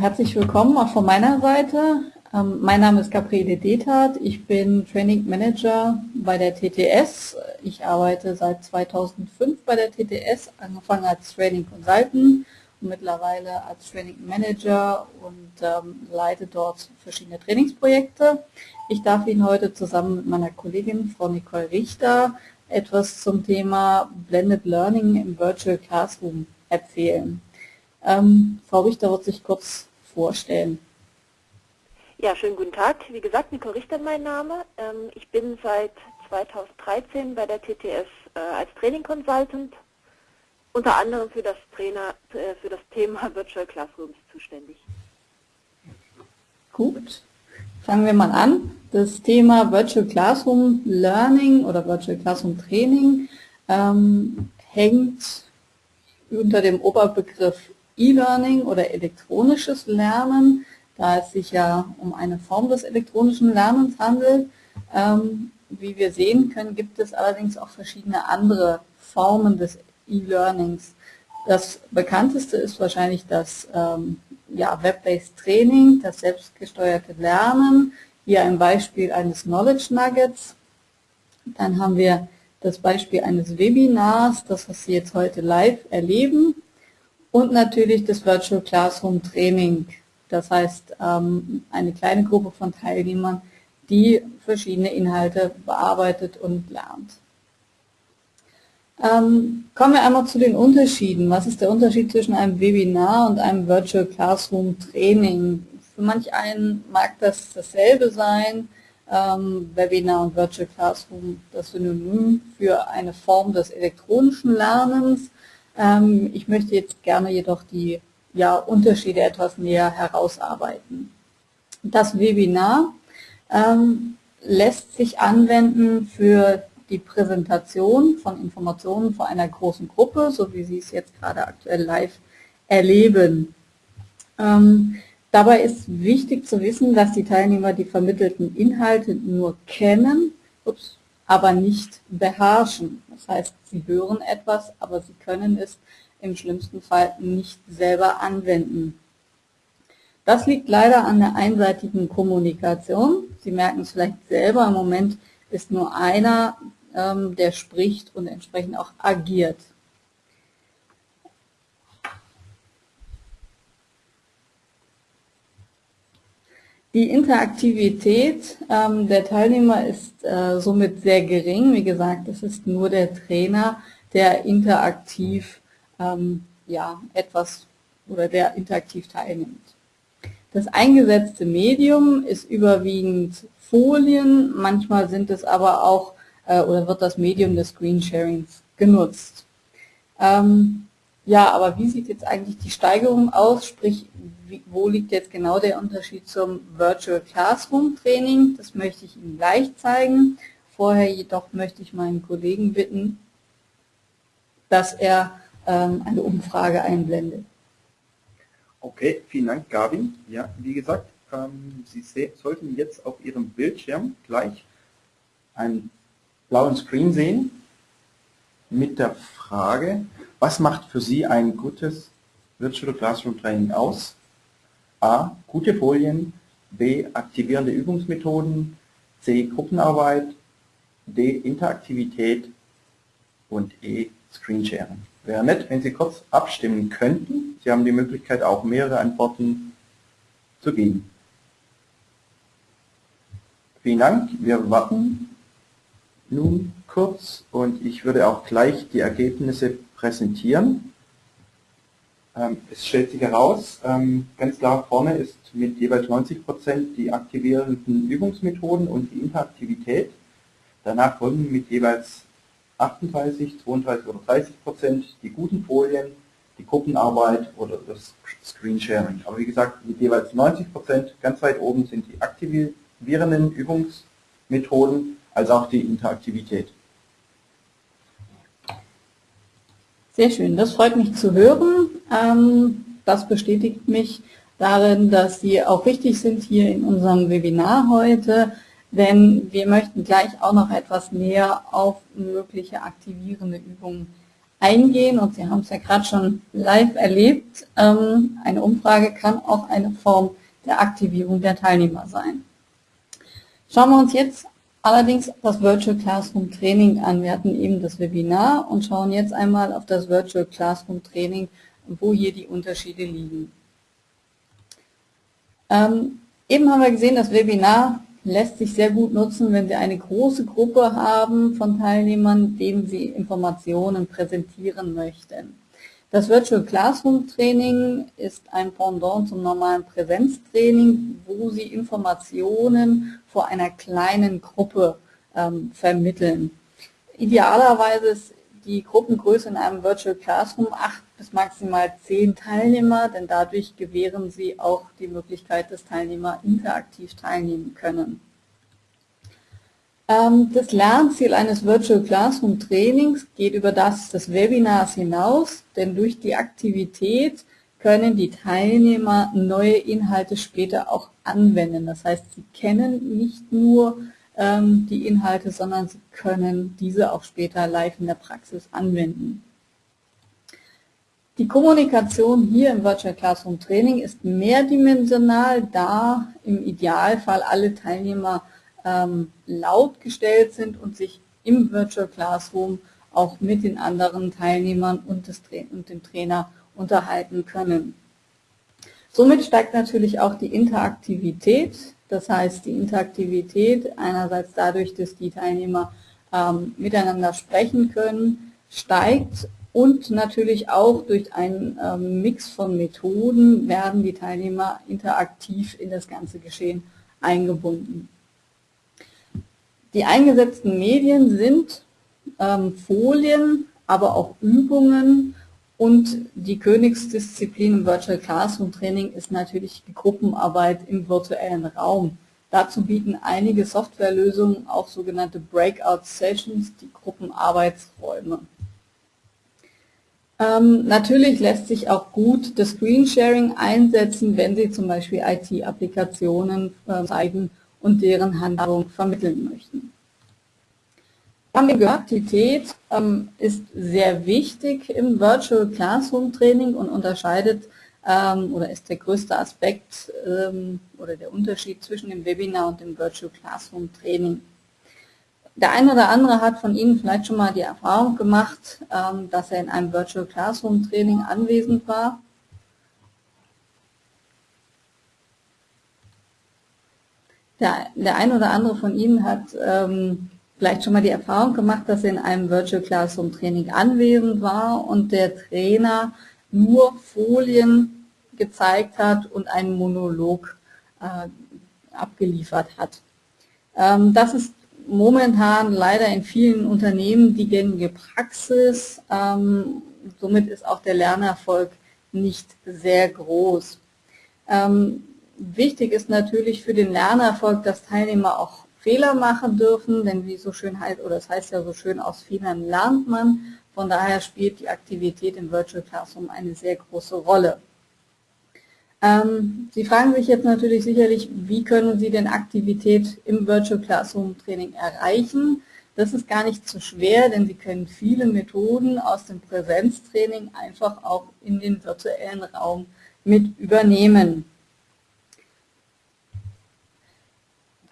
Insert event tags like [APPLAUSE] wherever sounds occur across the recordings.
Herzlich willkommen auch von meiner Seite. Ähm, mein Name ist Gabriele Detert. Ich bin Training Manager bei der TTS. Ich arbeite seit 2005 bei der TTS, angefangen als Training Consultant und mittlerweile als Training Manager und ähm, leite dort verschiedene Trainingsprojekte. Ich darf Ihnen heute zusammen mit meiner Kollegin Frau Nicole Richter etwas zum Thema Blended Learning im Virtual Classroom erzählen. Ähm, Frau Richter wird sich kurz vorstellen. Ja, schönen guten Tag. Wie gesagt, Nicole Richter mein Name. Ähm, ich bin seit 2013 bei der TTS äh, als Training Consultant, unter anderem für das, Trainer, äh, für das Thema [LAUGHS] Virtual Classrooms zuständig. Gut, fangen wir mal an. Das Thema Virtual Classroom Learning oder Virtual Classroom Training ähm, hängt unter dem Oberbegriff E-Learning oder elektronisches Lernen, da es sich ja um eine Form des elektronischen Lernens handelt. Ähm, wie wir sehen können, gibt es allerdings auch verschiedene andere Formen des E-Learnings. Das bekannteste ist wahrscheinlich das ähm, ja, Web-Based Training, das selbstgesteuerte Lernen. Hier ein Beispiel eines Knowledge Nuggets. Dann haben wir das Beispiel eines Webinars, das was Sie jetzt heute live erleben und natürlich das Virtual Classroom Training. Das heißt, ähm, eine kleine Gruppe von Teilnehmern, die verschiedene Inhalte bearbeitet und lernt. Ähm, kommen wir einmal zu den Unterschieden. Was ist der Unterschied zwischen einem Webinar und einem Virtual Classroom Training? Für manch einen mag das dasselbe sein, ähm, Webinar und Virtual Classroom das Synonym für eine Form des elektronischen Lernens. Ähm, ich möchte jetzt gerne jedoch die ja, Unterschiede etwas näher herausarbeiten. Das Webinar ähm, lässt sich anwenden für die Präsentation von Informationen vor einer großen Gruppe, so wie Sie es jetzt gerade aktuell live erleben. Ähm, dabei ist wichtig zu wissen, dass die Teilnehmer die vermittelten Inhalte nur kennen, ups, aber nicht beherrschen. Das heißt, sie hören etwas, aber sie können es im schlimmsten Fall nicht selber anwenden. Das liegt leider an der einseitigen Kommunikation. Sie merken es vielleicht selber, im Moment ist nur einer, ähm, der spricht und entsprechend auch agiert. Die Interaktivität ähm, der Teilnehmer ist äh, somit sehr gering. Wie gesagt, es ist nur der Trainer, der interaktiv ähm, ja, etwas oder der interaktiv teilnimmt. Das eingesetzte Medium ist überwiegend Folien, manchmal sind es aber auch äh, oder wird das Medium des Screensharings genutzt. Ähm, ja, aber wie sieht jetzt eigentlich die Steigerung aus? Sprich, wo liegt jetzt genau der Unterschied zum Virtual Classroom Training? Das möchte ich Ihnen gleich zeigen. Vorher jedoch möchte ich meinen Kollegen bitten, dass er ähm, eine Umfrage einblendet. Okay, vielen Dank, Gabi. Ja, wie gesagt, ähm, Sie sollten jetzt auf Ihrem Bildschirm gleich einen blauen Screen sehen mit der Frage, was macht für Sie ein gutes Virtual Classroom Training aus? A. Gute Folien, B. Aktivierende Übungsmethoden, C. Gruppenarbeit, D. Interaktivität und E. Screensharing. Wäre nett, wenn Sie kurz abstimmen könnten. Sie haben die Möglichkeit, auch mehrere Antworten zu geben. Vielen Dank. Wir warten nun kurz und ich würde auch gleich die Ergebnisse präsentieren. Ähm, es stellt sich heraus, ähm, ganz klar vorne ist mit jeweils 90% die aktivierenden Übungsmethoden und die Interaktivität. Danach folgen mit jeweils 38, 32 oder 30% die guten Folien, die Gruppenarbeit oder das Screensharing. Aber wie gesagt, mit jeweils 90% ganz weit oben sind die aktivierenden Übungsmethoden als auch die Interaktivität. Sehr schön, das freut mich zu hören. Ähm, das bestätigt mich darin, dass Sie auch wichtig sind hier in unserem Webinar heute, denn wir möchten gleich auch noch etwas näher auf mögliche aktivierende Übungen eingehen und Sie haben es ja gerade schon live erlebt. Ähm, eine Umfrage kann auch eine Form der Aktivierung der Teilnehmer sein. Schauen wir uns jetzt allerdings das Virtual Classroom Training an. Wir hatten eben das Webinar und schauen jetzt einmal auf das Virtual Classroom Training, wo hier die Unterschiede liegen. Ähm, eben haben wir gesehen, das Webinar lässt sich sehr gut nutzen, wenn Sie eine große Gruppe haben von Teilnehmern, denen Sie Informationen präsentieren möchten. Das Virtual Classroom Training ist ein Pendant zum normalen Präsenztraining, wo Sie Informationen vor einer kleinen Gruppe ähm, vermitteln. Idealerweise ist die Gruppengröße in einem Virtual Classroom acht bis maximal zehn Teilnehmer, denn dadurch gewähren Sie auch die Möglichkeit, dass Teilnehmer interaktiv teilnehmen können. Ähm, das Lernziel eines Virtual Classroom Trainings geht über das des Webinars hinaus, denn durch die Aktivität können die Teilnehmer neue Inhalte später auch anwenden. Das heißt, sie kennen nicht nur ähm, die Inhalte, sondern Sie können diese auch später live in der Praxis anwenden. Die Kommunikation hier im Virtual Classroom Training ist mehrdimensional, da im Idealfall alle Teilnehmer ähm, laut gestellt sind und sich im Virtual Classroom auch mit den anderen Teilnehmern und, und dem Trainer unterhalten können. Somit steigt natürlich auch die Interaktivität das heißt, die Interaktivität einerseits dadurch, dass die Teilnehmer ähm, miteinander sprechen können, steigt und natürlich auch durch einen ähm, Mix von Methoden werden die Teilnehmer interaktiv in das ganze Geschehen eingebunden. Die eingesetzten Medien sind ähm, Folien, aber auch Übungen und die Königsdisziplin im Virtual Classroom Training ist natürlich die Gruppenarbeit im virtuellen Raum. Dazu bieten einige Softwarelösungen auch sogenannte Breakout Sessions, die Gruppenarbeitsräume. Ähm, natürlich lässt sich auch gut das Screensharing einsetzen, wenn Sie zum Beispiel IT-Applikationen äh, zeigen und deren Handlung vermitteln möchten. Haben wir gehört, Aktivität ähm, ist sehr wichtig im Virtual Classroom Training und unterscheidet ähm, oder ist der größte Aspekt ähm, oder der Unterschied zwischen dem Webinar und dem Virtual Classroom Training. Der eine oder andere hat von Ihnen vielleicht schon mal die Erfahrung gemacht, ähm, dass er in einem Virtual Classroom Training anwesend war. Der, der eine oder andere von Ihnen hat ähm, vielleicht schon mal die Erfahrung gemacht, dass er in einem Virtual Classroom Training anwesend war und der Trainer nur Folien gezeigt hat und einen Monolog äh, abgeliefert hat. Ähm, das ist momentan leider in vielen Unternehmen die gängige Praxis. Ähm, somit ist auch der Lernerfolg nicht sehr groß. Ähm, wichtig ist natürlich für den Lernerfolg, dass Teilnehmer auch Fehler machen dürfen, denn wie so schön heißt, oder es das heißt ja so schön, aus Fehlern lernt man. Von daher spielt die Aktivität im Virtual Classroom eine sehr große Rolle. Ähm, Sie fragen sich jetzt natürlich sicherlich, wie können Sie denn Aktivität im Virtual Classroom Training erreichen? Das ist gar nicht so schwer, denn Sie können viele Methoden aus dem Präsenztraining einfach auch in den virtuellen Raum mit übernehmen.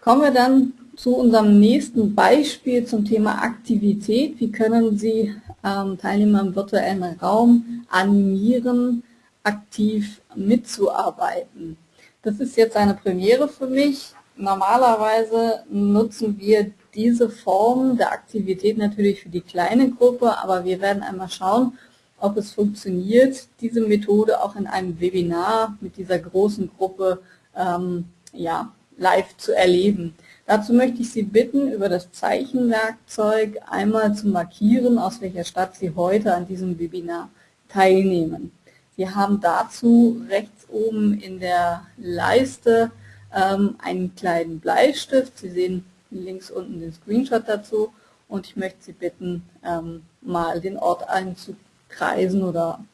Kommen wir dann zu unserem nächsten Beispiel zum Thema Aktivität. Wie können Sie ähm, Teilnehmer im virtuellen Raum animieren, aktiv mitzuarbeiten? Das ist jetzt eine Premiere für mich. Normalerweise nutzen wir diese Form der Aktivität natürlich für die kleine Gruppe, aber wir werden einmal schauen, ob es funktioniert, diese Methode auch in einem Webinar mit dieser großen Gruppe ähm, ja, live zu erleben. Dazu möchte ich Sie bitten, über das Zeichenwerkzeug einmal zu markieren, aus welcher Stadt Sie heute an diesem Webinar teilnehmen. Sie haben dazu rechts oben in der Leiste ähm, einen kleinen Bleistift. Sie sehen links unten den Screenshot dazu und ich möchte Sie bitten, ähm, mal den Ort einzukreisen oder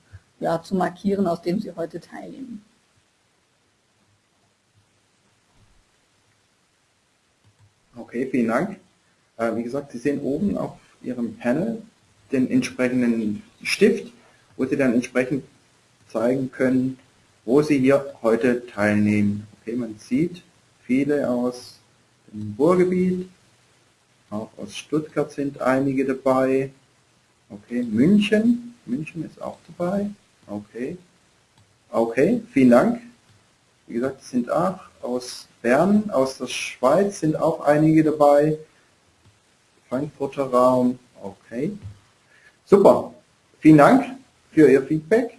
ja, zu markieren, aus dem Sie heute teilnehmen. Okay, vielen Dank. Äh, wie gesagt, Sie sehen oben auf Ihrem Panel den entsprechenden Stift, wo Sie dann entsprechend zeigen können, wo Sie hier heute teilnehmen. Okay, man sieht viele aus dem Ruhrgebiet, auch aus Stuttgart sind einige dabei. Okay, München, München ist auch dabei. Okay, okay, vielen Dank. Wie gesagt, es sind auch aus Bern, aus der Schweiz sind auch einige dabei. Frankfurter Raum, okay. Super, vielen Dank für Ihr Feedback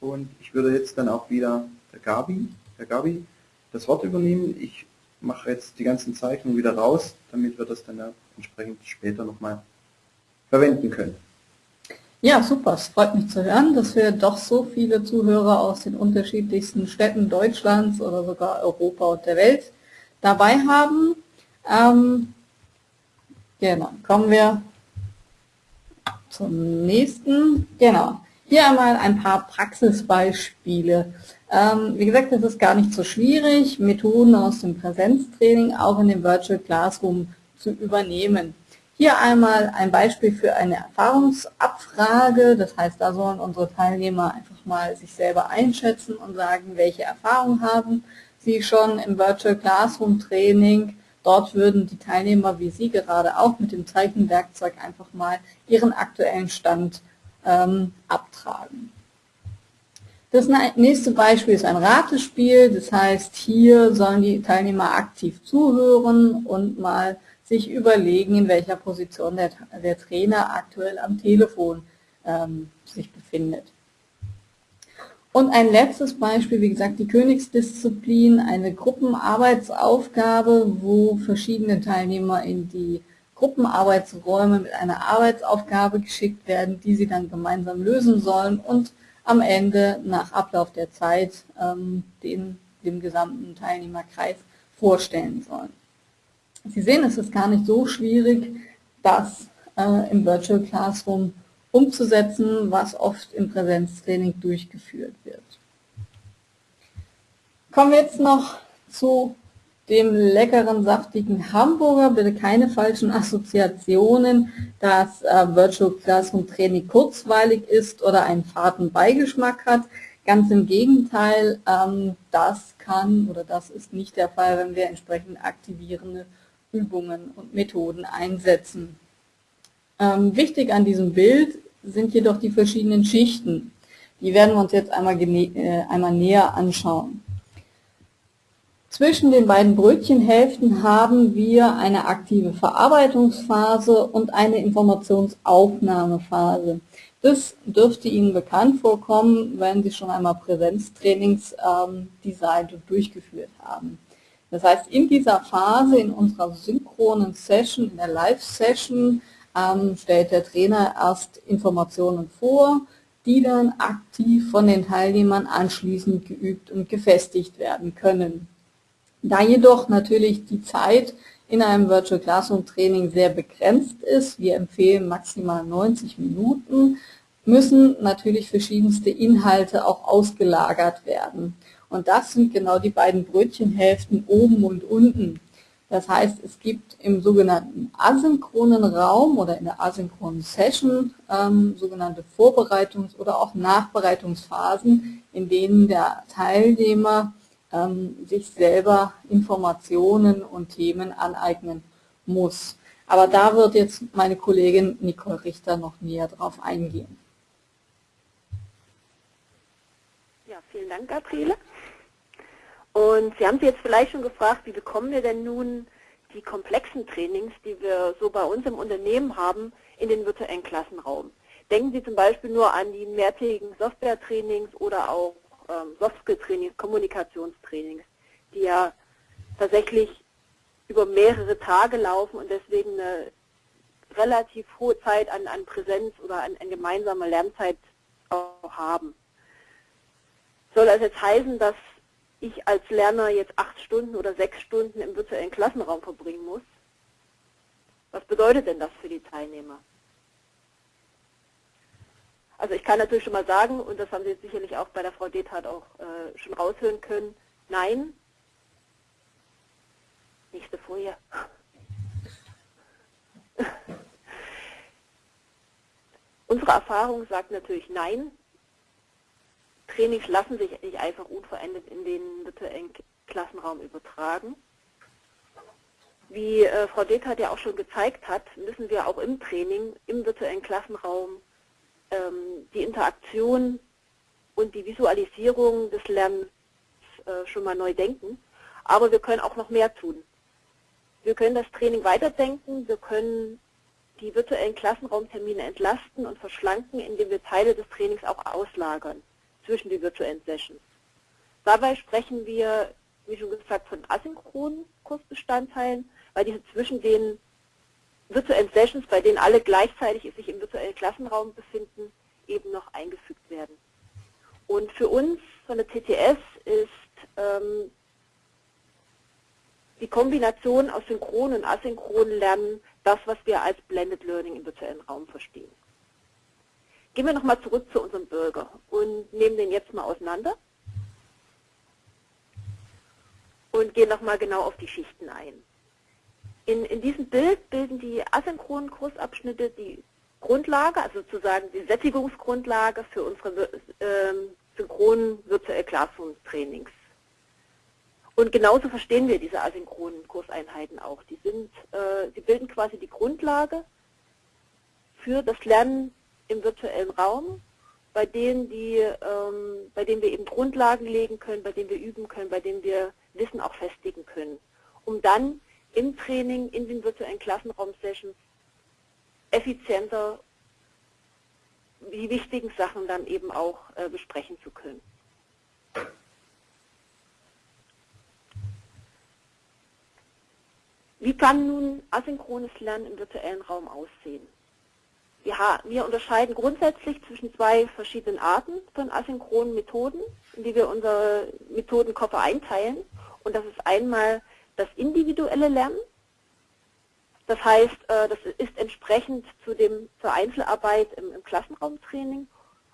und ich würde jetzt dann auch wieder der Gabi, der Gabi das Wort übernehmen. Ich mache jetzt die ganzen Zeichnungen wieder raus, damit wir das dann entsprechend später nochmal verwenden können. Ja, super. Es freut mich zu hören, dass wir doch so viele Zuhörer aus den unterschiedlichsten Städten Deutschlands oder sogar Europa und der Welt dabei haben. Ähm, genau, kommen wir zum nächsten. Genau, hier einmal ein paar Praxisbeispiele. Ähm, wie gesagt, das ist gar nicht so schwierig, Methoden aus dem Präsenztraining auch in dem Virtual Classroom zu übernehmen. Hier einmal ein Beispiel für eine Erfahrungsabfrage. Das heißt, da sollen unsere Teilnehmer einfach mal sich selber einschätzen und sagen, welche Erfahrungen haben sie schon im Virtual Classroom Training. Dort würden die Teilnehmer wie Sie gerade auch mit dem Zeichenwerkzeug einfach mal ihren aktuellen Stand ähm, abtragen. Das nächste Beispiel ist ein Ratespiel. Das heißt, hier sollen die Teilnehmer aktiv zuhören und mal sich überlegen, in welcher Position der, der Trainer aktuell am Telefon ähm, sich befindet. Und ein letztes Beispiel, wie gesagt, die Königsdisziplin, eine Gruppenarbeitsaufgabe, wo verschiedene Teilnehmer in die Gruppenarbeitsräume mit einer Arbeitsaufgabe geschickt werden, die sie dann gemeinsam lösen sollen und am Ende nach Ablauf der Zeit ähm, den, dem gesamten Teilnehmerkreis vorstellen sollen. Sie sehen, es ist gar nicht so schwierig, das äh, im Virtual Classroom umzusetzen, was oft im Präsenztraining durchgeführt wird. Kommen wir jetzt noch zu dem leckeren, saftigen Hamburger. Bitte keine falschen Assoziationen, dass äh, Virtual Classroom Training kurzweilig ist oder einen faden Beigeschmack hat. Ganz im Gegenteil, ähm, das kann oder das ist nicht der Fall, wenn wir entsprechend aktivierende Übungen und Methoden einsetzen. Ähm, wichtig an diesem Bild sind jedoch die verschiedenen Schichten. Die werden wir uns jetzt einmal, äh, einmal näher anschauen. Zwischen den beiden Brötchenhälften haben wir eine aktive Verarbeitungsphase und eine Informationsaufnahmephase. Das dürfte Ihnen bekannt vorkommen, wenn Sie schon einmal Präsenztrainings ähm, durchgeführt haben. Das heißt, in dieser Phase, in unserer synchronen Session, in der Live-Session, ähm, stellt der Trainer erst Informationen vor, die dann aktiv von den Teilnehmern anschließend geübt und gefestigt werden können. Da jedoch natürlich die Zeit in einem Virtual Classroom Training sehr begrenzt ist, wir empfehlen maximal 90 Minuten, müssen natürlich verschiedenste Inhalte auch ausgelagert werden. Und das sind genau die beiden Brötchenhälften oben und unten. Das heißt, es gibt im sogenannten asynchronen Raum oder in der asynchronen Session ähm, sogenannte Vorbereitungs- oder auch Nachbereitungsphasen, in denen der Teilnehmer ähm, sich selber Informationen und Themen aneignen muss. Aber da wird jetzt meine Kollegin Nicole Richter noch näher drauf eingehen. Ja, vielen Dank, Gabriele. Und Sie haben sich jetzt vielleicht schon gefragt, wie bekommen wir denn nun die komplexen Trainings, die wir so bei uns im Unternehmen haben, in den virtuellen Klassenraum. Denken Sie zum Beispiel nur an die mehrtägigen Software-Trainings oder auch ähm, Soft-Skill-Trainings, Kommunikationstrainings, die ja tatsächlich über mehrere Tage laufen und deswegen eine relativ hohe Zeit an, an Präsenz oder an, an gemeinsamer Lernzeit auch haben. Soll das jetzt heißen, dass ich als Lerner jetzt acht Stunden oder sechs Stunden im virtuellen Klassenraum verbringen muss? Was bedeutet denn das für die Teilnehmer? Also ich kann natürlich schon mal sagen, und das haben Sie jetzt sicherlich auch bei der Frau Dethardt auch äh, schon raushören können, nein. Nächste Folie. [LAUGHS] Unsere Erfahrung sagt natürlich nein. Trainings lassen sich nicht einfach unverändert in den virtuellen Klassenraum übertragen. Wie äh, Frau Detert ja auch schon gezeigt hat, müssen wir auch im Training, im virtuellen Klassenraum ähm, die Interaktion und die Visualisierung des Lernens äh, schon mal neu denken. Aber wir können auch noch mehr tun. Wir können das Training weiterdenken, wir können die virtuellen Klassenraumtermine entlasten und verschlanken, indem wir Teile des Trainings auch auslagern zwischen die virtuellen Sessions. Dabei sprechen wir, wie schon gesagt, von asynchronen Kursbestandteilen, weil diese zwischen den virtuellen Sessions, bei denen alle gleichzeitig sich im virtuellen Klassenraum befinden, eben noch eingefügt werden. Und für uns von der TTS ist ähm, die Kombination aus synchron und asynchronen Lernen das, was wir als Blended Learning im virtuellen Raum verstehen. Gehen wir nochmal zurück zu unserem Bürger und nehmen den jetzt mal auseinander und gehen nochmal genau auf die Schichten ein. In, in diesem Bild bilden die asynchronen Kursabschnitte die Grundlage, also sozusagen die Sättigungsgrundlage für unsere äh, synchronen Virtual Classroom Trainings. Und genauso verstehen wir diese asynchronen Kurseinheiten auch. Die sind, äh, sie bilden quasi die Grundlage für das Lernen im virtuellen Raum, bei denen, die, ähm, bei denen wir eben Grundlagen legen können, bei denen wir üben können, bei denen wir Wissen auch festigen können, um dann im Training, in den virtuellen Klassenraum-Sessions effizienter die wichtigen Sachen dann eben auch äh, besprechen zu können. Wie kann nun asynchrones Lernen im virtuellen Raum aussehen? Ja, wir unterscheiden grundsätzlich zwischen zwei verschiedenen Arten von asynchronen Methoden, in die wir unsere Methodenkoffer einteilen. Und das ist einmal das individuelle Lernen. Das heißt, äh, das ist entsprechend zu dem, zur Einzelarbeit im, im Klassenraumtraining,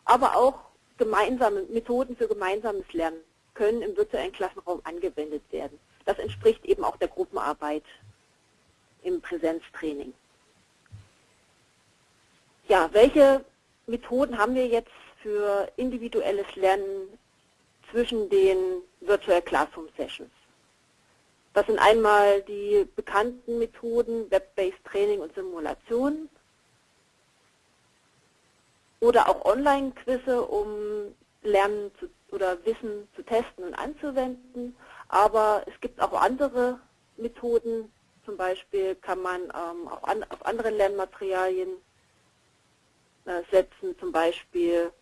aber auch gemeinsame Methoden für gemeinsames Lernen können im virtuellen Klassenraum angewendet werden. Das entspricht eben auch der Gruppenarbeit im Präsenztraining. Ja, welche Methoden haben wir jetzt für individuelles Lernen zwischen den Virtual Classroom Sessions? Das sind einmal die bekannten Methoden Web-Based Training und Simulation oder auch Online-Quizze, um Lernen zu, oder Wissen zu testen und anzuwenden. Aber es gibt auch andere Methoden, zum Beispiel kann man ähm, auch an, auf andere Lernmaterialien setzen, zum Beispiel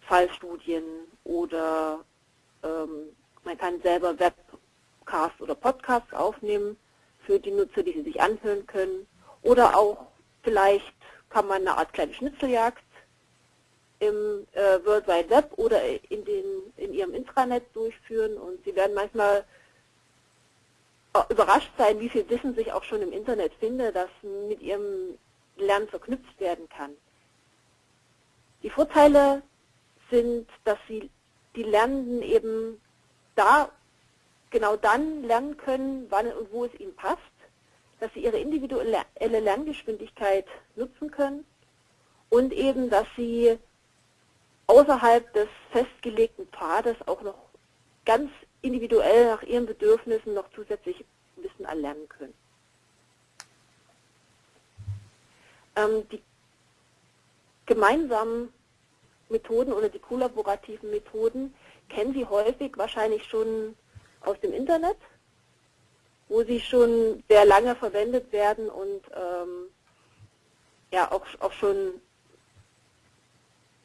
Fallstudien oder ähm, man kann selber Webcasts oder Podcasts aufnehmen für die Nutzer, die sie sich anhören können. Oder auch vielleicht kann man eine Art kleine Schnitzeljagd im äh, World Wide Web oder in, den, in ihrem Intranet durchführen und sie werden manchmal überrascht sein, wie viel Wissen sich auch schon im Internet findet, das mit ihrem Lernen verknüpft werden kann. Die Vorteile sind, dass sie die Lernenden eben da genau dann lernen können, wann und wo es ihnen passt, dass sie ihre individuelle Lerngeschwindigkeit nutzen können und eben, dass sie außerhalb des festgelegten Pfades auch noch ganz individuell nach ihren Bedürfnissen noch zusätzlich Wissen erlernen können. Ähm, die gemeinsamen Methoden oder die kollaborativen Methoden kennen Sie häufig wahrscheinlich schon aus dem Internet, wo sie schon sehr lange verwendet werden und ähm, ja auch, auch schon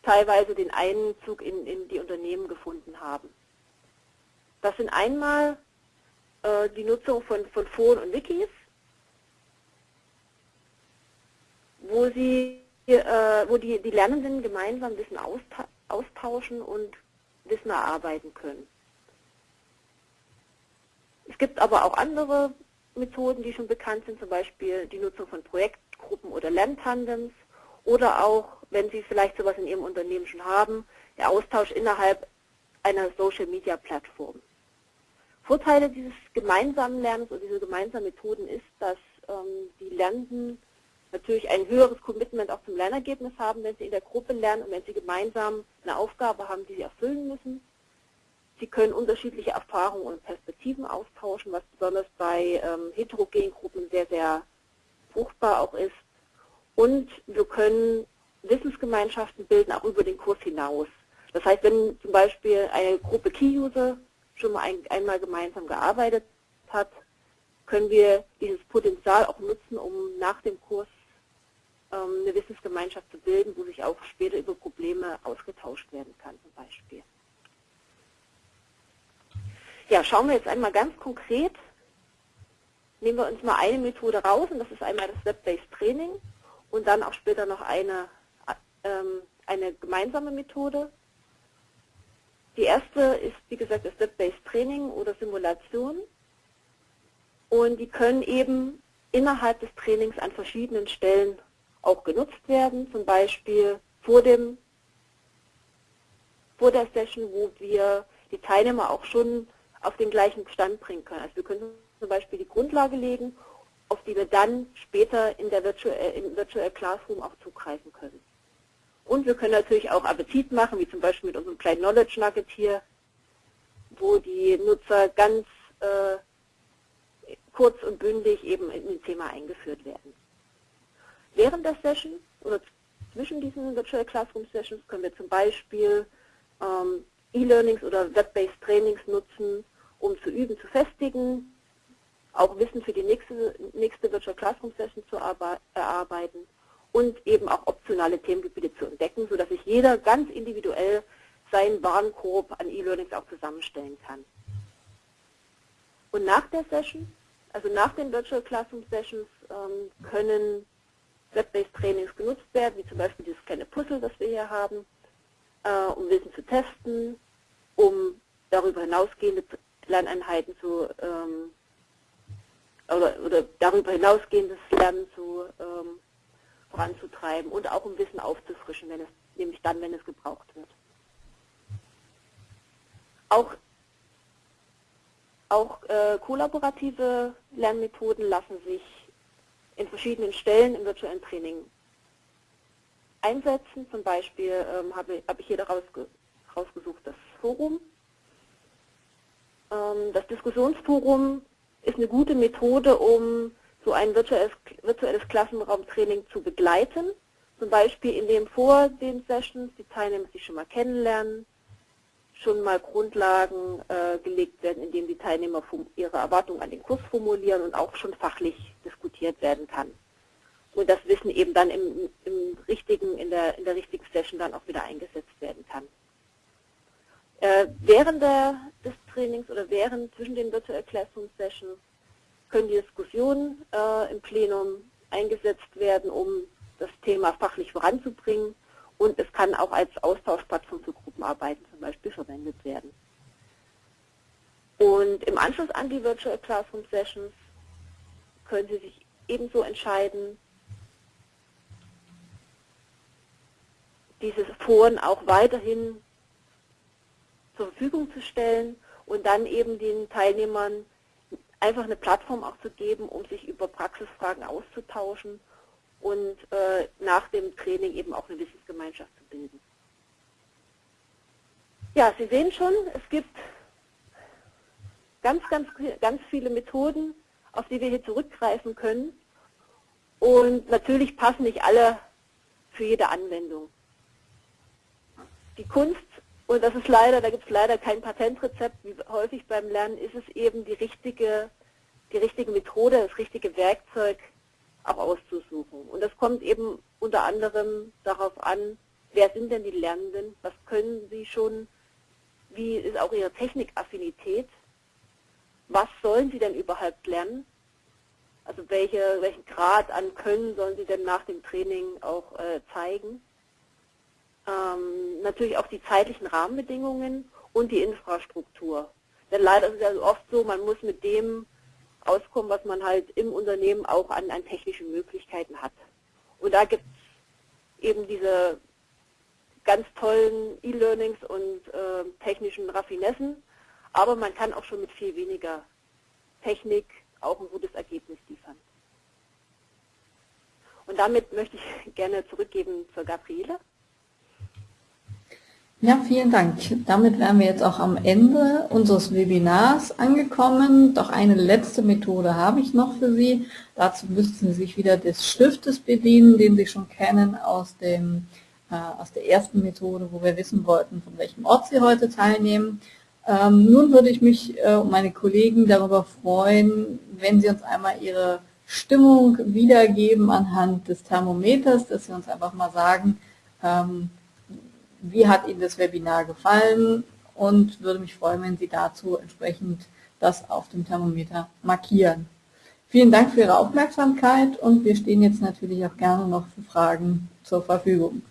teilweise den Einzug in, in die Unternehmen gefunden haben. Das sind einmal äh, die Nutzung von, von Foren und Wikis, wo sie äh, wo die, die Lernenden gemeinsam Wissen austauschen und Wissen erarbeiten können. Es gibt aber auch andere Methoden, die schon bekannt sind, zum Beispiel die Nutzung von Projektgruppen oder Lerntandems oder auch, wenn Sie vielleicht sowas in Ihrem Unternehmen schon haben, der Austausch innerhalb einer Social-Media-Plattform. Vorteile dieses gemeinsamen Lernens und dieser gemeinsamen Methoden ist, dass ähm, die Lernenden natürlich ein höheres Commitment auch zum Lernergebnis haben, wenn sie in der Gruppe lernen und wenn sie gemeinsam eine Aufgabe haben, die sie erfüllen müssen. Sie können unterschiedliche Erfahrungen und Perspektiven austauschen, was besonders bei ähm, heterogenen Gruppen sehr, sehr fruchtbar auch ist. Und wir können Wissensgemeinschaften bilden, auch über den Kurs hinaus. Das heißt, wenn zum Beispiel eine Gruppe Key-User schon mal ein, einmal gemeinsam gearbeitet hat, können wir dieses Potenzial auch nutzen, um nach dem Kurs eine Wissensgemeinschaft zu bilden, wo sich auch später über Probleme ausgetauscht werden kann zum Beispiel. Ja, schauen wir jetzt einmal ganz konkret. Nehmen wir uns mal eine Methode raus und das ist einmal das Web-Based Training und dann auch später noch eine, ähm, eine gemeinsame Methode. Die erste ist, wie gesagt, das Web-Based Training oder Simulation. Und die können eben innerhalb des Trainings an verschiedenen Stellen auch genutzt werden, zum Beispiel vor, dem, vor der Session, wo wir die Teilnehmer auch schon auf den gleichen Stand bringen können. Also wir können zum Beispiel die Grundlage legen, auf die wir dann später in der Virtual, äh, im Virtual Classroom auch zugreifen können. Und wir können natürlich auch Appetit machen, wie zum Beispiel mit unserem kleinen Knowledge Nugget hier, wo die Nutzer ganz äh, kurz und bündig eben in ein Thema eingeführt werden. Während der Session oder zwischen diesen Virtual Classroom Sessions können wir zum Beispiel ähm, E-Learnings oder Web-Based Trainings nutzen, um zu üben, zu festigen, auch Wissen für die nächste, nächste Virtual Classroom Session zu erarbeiten und eben auch optionale Themengebiete zu entdecken, sodass sich jeder ganz individuell seinen Warenkorb an E-Learnings auch zusammenstellen kann. Und nach der Session, also nach den Virtual Classroom Sessions, ähm, können Web-Based Trainings genutzt werden, wie zum Beispiel dieses kleine Puzzle, das wir hier haben, äh, um Wissen zu testen, um darüber hinausgehende Lerneinheiten zu ähm, oder, oder darüber hinausgehendes Lernen zu ähm, voranzutreiben und auch um Wissen aufzufrischen, wenn es, nämlich dann, wenn es gebraucht wird. Auch, auch äh, kollaborative Lernmethoden lassen sich in verschiedenen Stellen im virtuellen Training einsetzen. Zum Beispiel ähm, habe, habe ich hier daraus rausgesucht das Forum. Ähm, das Diskussionsforum ist eine gute Methode, um so ein virtuelles, virtuelles Klassenraumtraining zu begleiten. Zum Beispiel indem vor den Sessions die Teilnehmer sich schon mal kennenlernen, schon mal Grundlagen äh, gelegt werden, indem die Teilnehmer ihre Erwartungen an den Kurs formulieren und auch schon fachlich diskutiert werden kann. Und das Wissen eben dann im, im richtigen, in der, in der richtigen Session dann auch wieder eingesetzt werden kann. Äh, während der, des Trainings oder während zwischen den Virtual Classroom Sessions können die Diskussionen äh, im Plenum eingesetzt werden, um das Thema fachlich voranzubringen und es kann auch als Austauschplattform für Gruppenarbeiten zum Beispiel verwendet werden. Und im Anschluss an die Virtual Classroom Sessions können Sie sich ebenso entscheiden, diese Foren auch weiterhin zur Verfügung zu stellen und dann eben den Teilnehmern einfach eine Plattform auch zu geben, um sich über Praxisfragen auszutauschen und äh, nach dem Training eben auch eine Wissensgemeinschaft zu bilden. Ja, Sie sehen schon, es gibt ganz, ganz, ganz viele Methoden, auf die wir hier zurückgreifen können. Und natürlich passen nicht alle für jede Anwendung. Die Kunst und das ist leider, da gibt es leider kein Patentrezept, wie häufig beim Lernen ist es eben die richtige, die richtige Methode, das richtige Werkzeug auch auszusuchen. Und das kommt eben unter anderem darauf an, wer sind denn die Lernenden, was können sie schon, wie ist auch ihre Technikaffinität, was sollen sie denn überhaupt lernen, also welche, welchen Grad an Können sollen sie denn nach dem Training auch äh, zeigen? Ähm, natürlich auch die zeitlichen Rahmenbedingungen und die Infrastruktur. Denn leider ist es ja oft so, man muss mit dem auskommen, was man halt im Unternehmen auch an, an technischen Möglichkeiten hat. Und da gibt es eben diese ganz tollen E-Learnings und äh, technischen Raffinessen, aber man kann auch schon mit viel weniger Technik auch ein gutes Ergebnis liefern. Und damit möchte ich [LAUGHS] gerne zurückgeben zur Gabriele. Ja, vielen Dank. Damit wären wir jetzt auch am Ende unseres Webinars angekommen. Doch eine letzte Methode habe ich noch für Sie. Dazu müssten Sie sich wieder des Stiftes bedienen, den Sie schon kennen aus, dem, äh, aus der ersten Methode, wo wir wissen wollten, von welchem Ort Sie heute teilnehmen. Ähm, nun würde ich mich äh, und meine Kollegen darüber freuen, wenn Sie uns einmal Ihre Stimmung wiedergeben anhand des Thermometers, dass Sie uns einfach mal sagen, ähm, wie hat Ihnen das Webinar gefallen und würde mich freuen, wenn Sie dazu entsprechend das auf dem Thermometer markieren. Vielen Dank für Ihre Aufmerksamkeit und wir stehen jetzt natürlich auch gerne noch für Fragen zur Verfügung.